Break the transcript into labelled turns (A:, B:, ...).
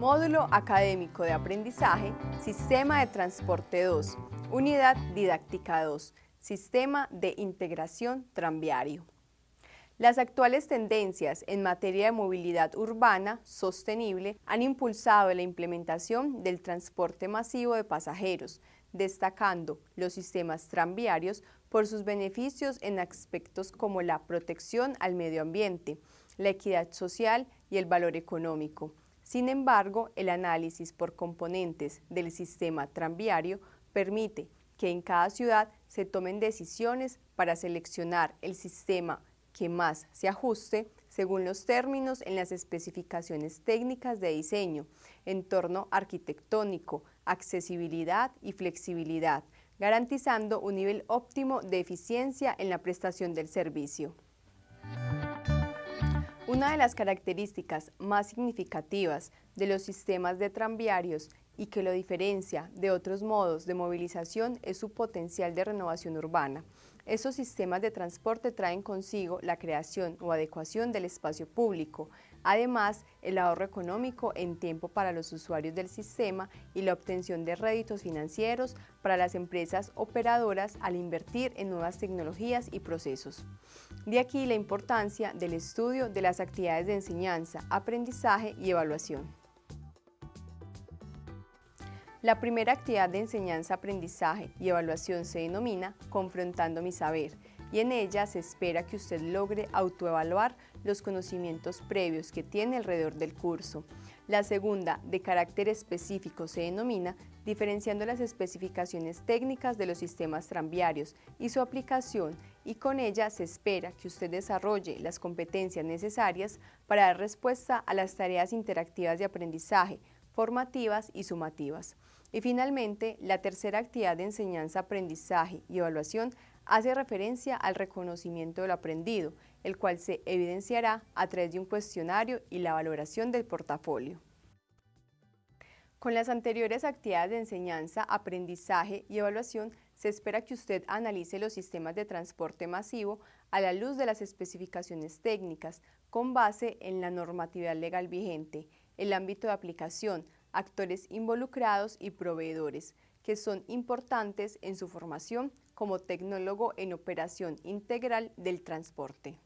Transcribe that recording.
A: Módulo Académico de Aprendizaje, Sistema de Transporte 2, Unidad Didáctica 2, Sistema de Integración Tranviario. Las actuales tendencias en materia de movilidad urbana sostenible han impulsado la implementación del transporte masivo de pasajeros, destacando los sistemas tranviarios por sus beneficios en aspectos como la protección al medio ambiente, la equidad social y el valor económico. Sin embargo, el análisis por componentes del sistema tranviario permite que en cada ciudad se tomen decisiones para seleccionar el sistema que más se ajuste según los términos en las especificaciones técnicas de diseño, entorno arquitectónico, accesibilidad y flexibilidad, garantizando un nivel óptimo de eficiencia en la prestación del servicio. Una de las características más significativas de los sistemas de tranviarios y que lo diferencia de otros modos de movilización es su potencial de renovación urbana. Esos sistemas de transporte traen consigo la creación o adecuación del espacio público, además el ahorro económico en tiempo para los usuarios del sistema y la obtención de réditos financieros para las empresas operadoras al invertir en nuevas tecnologías y procesos. De aquí la importancia del estudio de las actividades de enseñanza, aprendizaje y evaluación. La primera actividad de enseñanza, aprendizaje y evaluación se denomina Confrontando mi saber y en ella se espera que usted logre autoevaluar los conocimientos previos que tiene alrededor del curso. La segunda, de carácter específico, se denomina diferenciando las especificaciones técnicas de los sistemas tranviarios y su aplicación y con ella se espera que usted desarrolle las competencias necesarias para dar respuesta a las tareas interactivas de aprendizaje, formativas y sumativas. Y finalmente, la tercera actividad de enseñanza, aprendizaje y evaluación hace referencia al reconocimiento de lo aprendido, el cual se evidenciará a través de un cuestionario y la valoración del portafolio. Con las anteriores actividades de enseñanza, aprendizaje y evaluación, se espera que usted analice los sistemas de transporte masivo a la luz de las especificaciones técnicas con base en la normatividad legal vigente, el ámbito de aplicación, actores involucrados y proveedores, que son importantes en su formación como tecnólogo en operación integral del transporte.